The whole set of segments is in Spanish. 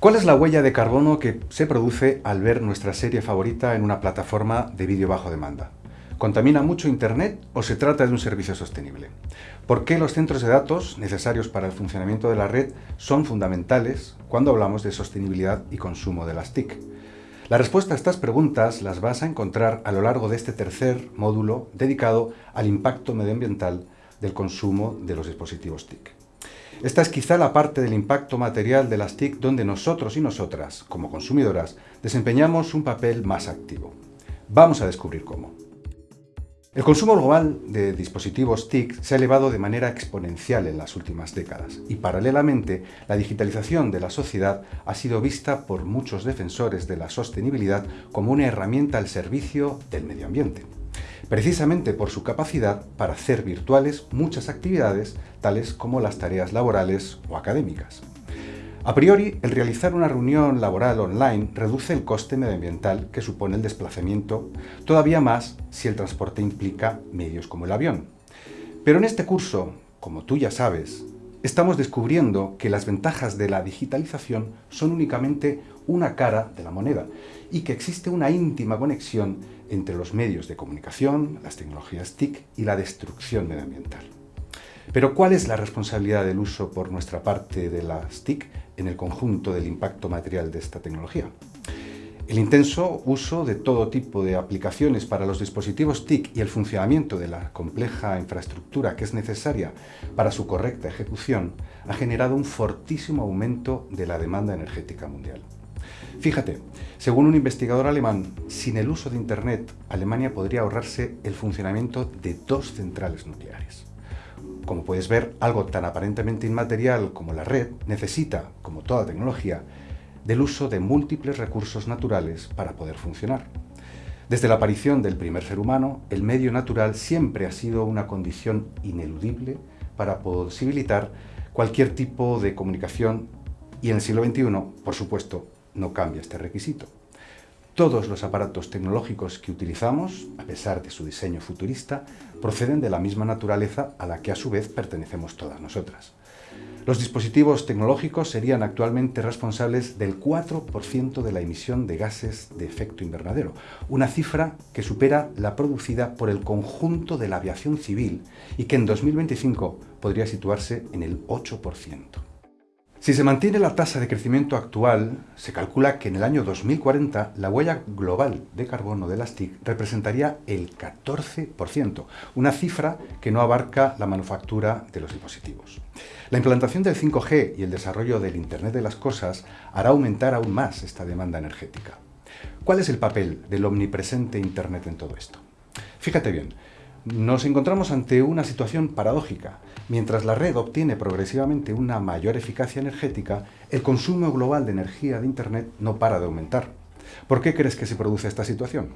¿Cuál es la huella de carbono que se produce al ver nuestra serie favorita en una plataforma de vídeo bajo demanda? ¿Contamina mucho Internet o se trata de un servicio sostenible? ¿Por qué los centros de datos necesarios para el funcionamiento de la red son fundamentales cuando hablamos de sostenibilidad y consumo de las TIC? La respuesta a estas preguntas las vas a encontrar a lo largo de este tercer módulo dedicado al impacto medioambiental del consumo de los dispositivos TIC. Esta es quizá la parte del impacto material de las TIC donde nosotros y nosotras, como consumidoras, desempeñamos un papel más activo. Vamos a descubrir cómo. El consumo global de dispositivos TIC se ha elevado de manera exponencial en las últimas décadas y paralelamente la digitalización de la sociedad ha sido vista por muchos defensores de la sostenibilidad como una herramienta al servicio del medio ambiente precisamente por su capacidad para hacer virtuales muchas actividades, tales como las tareas laborales o académicas. A priori, el realizar una reunión laboral online reduce el coste medioambiental que supone el desplazamiento, todavía más si el transporte implica medios como el avión. Pero en este curso, como tú ya sabes, estamos descubriendo que las ventajas de la digitalización son únicamente una cara de la moneda y que existe una íntima conexión entre los medios de comunicación, las tecnologías TIC y la destrucción medioambiental. Pero ¿cuál es la responsabilidad del uso por nuestra parte de las TIC en el conjunto del impacto material de esta tecnología? El intenso uso de todo tipo de aplicaciones para los dispositivos TIC y el funcionamiento de la compleja infraestructura que es necesaria para su correcta ejecución ha generado un fortísimo aumento de la demanda energética mundial. Fíjate, según un investigador alemán, sin el uso de Internet, Alemania podría ahorrarse el funcionamiento de dos centrales nucleares. Como puedes ver, algo tan aparentemente inmaterial como la red necesita, como toda tecnología, del uso de múltiples recursos naturales para poder funcionar. Desde la aparición del primer ser humano, el medio natural siempre ha sido una condición ineludible para posibilitar cualquier tipo de comunicación y en el siglo XXI, por supuesto, no cambia este requisito. Todos los aparatos tecnológicos que utilizamos, a pesar de su diseño futurista, proceden de la misma naturaleza a la que a su vez pertenecemos todas nosotras. Los dispositivos tecnológicos serían actualmente responsables del 4% de la emisión de gases de efecto invernadero, una cifra que supera la producida por el conjunto de la aviación civil y que en 2025 podría situarse en el 8%. Si se mantiene la tasa de crecimiento actual, se calcula que en el año 2040 la huella global de carbono de las TIC representaría el 14%, una cifra que no abarca la manufactura de los dispositivos. La implantación del 5G y el desarrollo del Internet de las Cosas hará aumentar aún más esta demanda energética. ¿Cuál es el papel del omnipresente Internet en todo esto? Fíjate bien, nos encontramos ante una situación paradójica. Mientras la red obtiene progresivamente una mayor eficacia energética, el consumo global de energía de Internet no para de aumentar. ¿Por qué crees que se produce esta situación?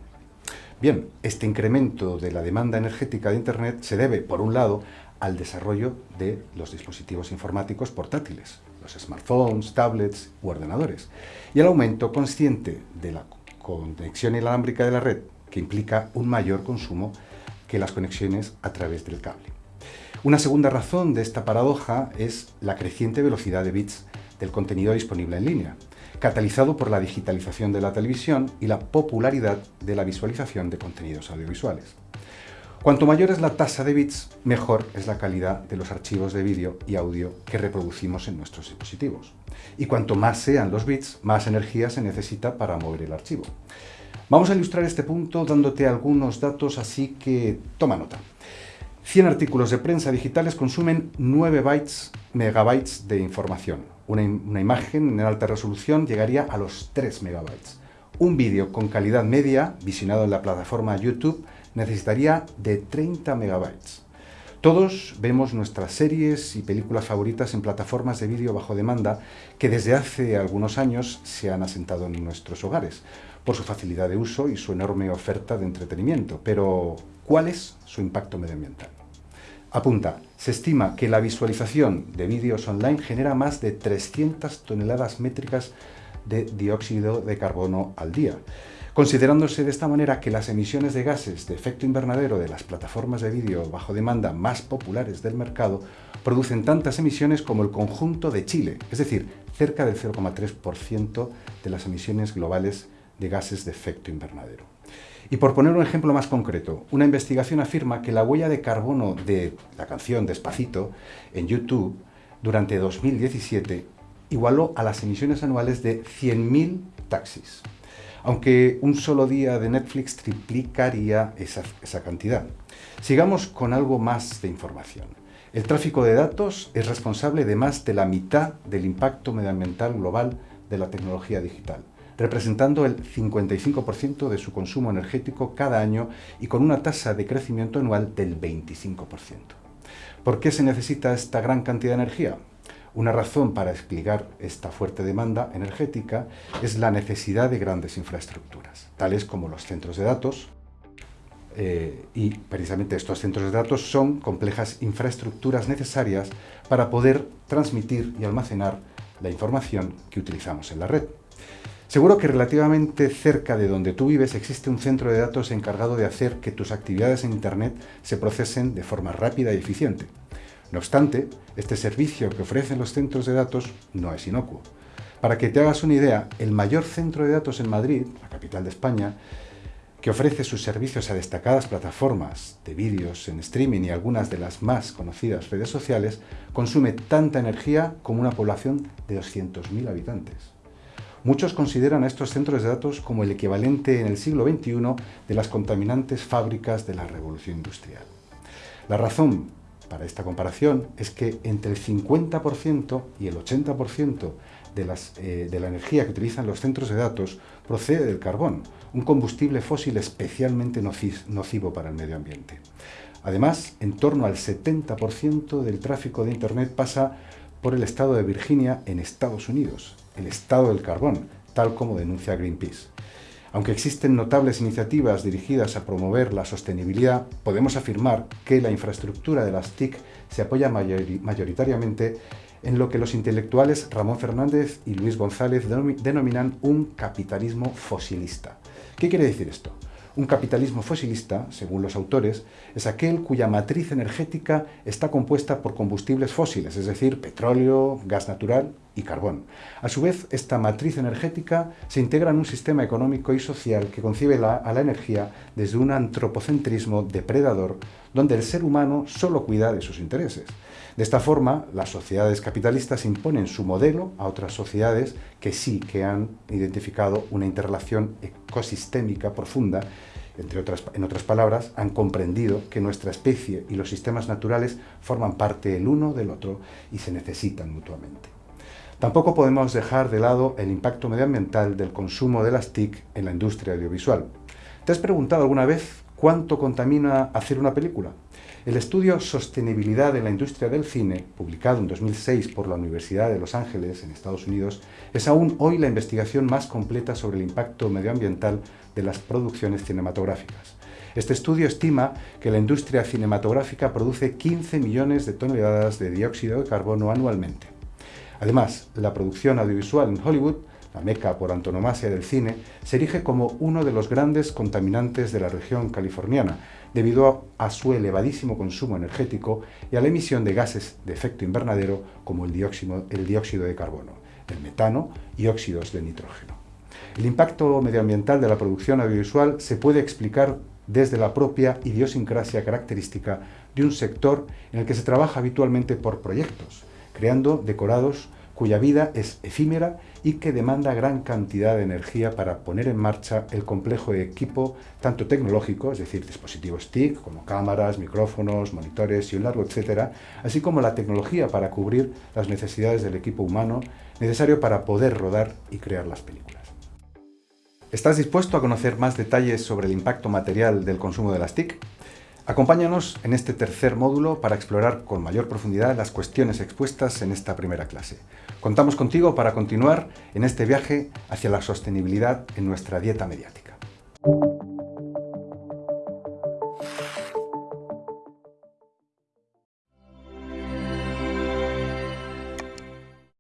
Bien, este incremento de la demanda energética de Internet se debe, por un lado, al desarrollo de los dispositivos informáticos portátiles, los smartphones, tablets u ordenadores, y al aumento consciente de la conexión inalámbrica de la red, que implica un mayor consumo que las conexiones a través del cable. Una segunda razón de esta paradoja es la creciente velocidad de bits del contenido disponible en línea, catalizado por la digitalización de la televisión y la popularidad de la visualización de contenidos audiovisuales. Cuanto mayor es la tasa de bits, mejor es la calidad de los archivos de vídeo y audio que reproducimos en nuestros dispositivos. Y cuanto más sean los bits, más energía se necesita para mover el archivo. Vamos a ilustrar este punto dándote algunos datos, así que toma nota. 100 artículos de prensa digitales consumen 9 bytes, megabytes de información. Una, una, imagen en alta resolución llegaría a los 3 megabytes. Un vídeo con calidad media, visionado en la plataforma YouTube, necesitaría de 30 megabytes. Todos vemos nuestras series y películas favoritas en plataformas de vídeo bajo demanda que desde hace algunos años se han asentado en nuestros hogares, por su facilidad de uso y su enorme oferta de entretenimiento. Pero, ¿cuál es su impacto medioambiental? Apunta, se estima que la visualización de vídeos online genera más de 300 toneladas métricas de dióxido de carbono al día, considerándose de esta manera que las emisiones de gases de efecto invernadero de las plataformas de vídeo bajo demanda más populares del mercado producen tantas emisiones como el conjunto de Chile, es decir, cerca del 0,3% de las emisiones globales de gases de efecto invernadero. Y por poner un ejemplo más concreto, una investigación afirma que la huella de carbono de la canción Despacito en YouTube durante 2017 igualó a las emisiones anuales de 100.000 taxis aunque un solo día de Netflix triplicaría esa, cantidad. Sigamos con algo más de información. El tráfico de datos es responsable de más de la mitad del impacto medioambiental global de la tecnología digital, representando el 55% de su consumo energético cada año y con una tasa de crecimiento anual del 25%. ¿Por qué se necesita esta gran cantidad de energía? Una razón para explicar esta fuerte demanda energética es la necesidad de grandes infraestructuras, tales como los centros de datos, eh, y precisamente estos centros de datos son complejas infraestructuras necesarias para poder transmitir y almacenar la información que utilizamos en la red. Seguro que relativamente cerca de donde tú vives existe un centro de datos encargado de hacer que tus actividades en Internet se procesen de forma rápida y eficiente. No obstante, este servicio que ofrecen los centros de datos no es inocuo. Para que te hagas una idea, el mayor centro de datos en Madrid, la capital de España, que ofrece sus servicios a destacadas plataformas de vídeos en streaming y algunas de las más conocidas redes sociales, consume tanta energía como una población de 200.000 habitantes. Muchos consideran a estos centros de datos como el equivalente en el siglo XXI de las contaminantes fábricas de la revolución industrial. La razón para esta comparación es que entre el 50% y el 80% de, las, eh, de la energía que utilizan los centros de datos procede del carbón, un combustible fósil especialmente nocivo para el medio ambiente. Además, en torno al 70% del tráfico de Internet pasa por el estado de Virginia en Estados Unidos, el estado del carbón, tal como denuncia Greenpeace. Aunque existen notables iniciativas dirigidas a promover la sostenibilidad, podemos afirmar que la infraestructura de las TIC se apoya mayoritariamente en lo que los intelectuales Ramón Fernández y Luis González denominan un capitalismo fosilista. ¿Qué quiere decir esto? Un capitalismo fosilista, según los autores, es aquel cuya matriz energética está compuesta por combustibles fósiles, es decir, petróleo, gas natural y carbón. A su vez, esta matriz energética se integra en un sistema económico y social que concibe a la energía desde un antropocentrismo depredador, donde el ser humano solo cuida de sus intereses. De esta forma, las sociedades capitalistas imponen su modelo a otras sociedades que sí que han identificado una interrelación ecosistémica profunda entre otras, en otras palabras, han comprendido que nuestra especie y los sistemas naturales forman parte el uno del otro y se necesitan mutuamente. Tampoco podemos dejar de lado el impacto medioambiental del consumo de las TIC en la industria audiovisual. ¿Te has preguntado alguna vez cuánto contamina hacer una película? El estudio Sostenibilidad en la industria del cine, publicado en 2006 por la Universidad de Los Ángeles, en Estados Unidos, es aún hoy la investigación más completa sobre el impacto medioambiental de las producciones cinematográficas. Este estudio estima que la industria cinematográfica produce 15 millones de toneladas de dióxido de carbono anualmente. Además, la producción audiovisual en Hollywood la meca por antonomasia del cine, se erige como uno de los grandes contaminantes de la región californiana, debido a, su elevadísimo consumo energético y a la emisión de gases de efecto invernadero como el dióxido, el dióxido de carbono, el metano y óxidos de nitrógeno. El impacto medioambiental de la producción audiovisual se puede explicar desde la propia idiosincrasia característica de un sector en el que se trabaja habitualmente por proyectos, creando decorados cuya vida es efímera y que demanda gran cantidad de energía para poner en marcha el complejo equipo, tanto tecnológico, es decir, dispositivos TIC, como cámaras, micrófonos, monitores y un largo etcétera, así como la tecnología para cubrir las necesidades del equipo humano necesario para poder rodar y crear las películas. ¿Estás dispuesto a conocer más detalles sobre el impacto material del consumo de las TIC? Acompáñanos en este tercer módulo para explorar con mayor profundidad las cuestiones expuestas en esta primera clase. Contamos contigo para continuar en este viaje hacia la sostenibilidad en nuestra dieta mediática.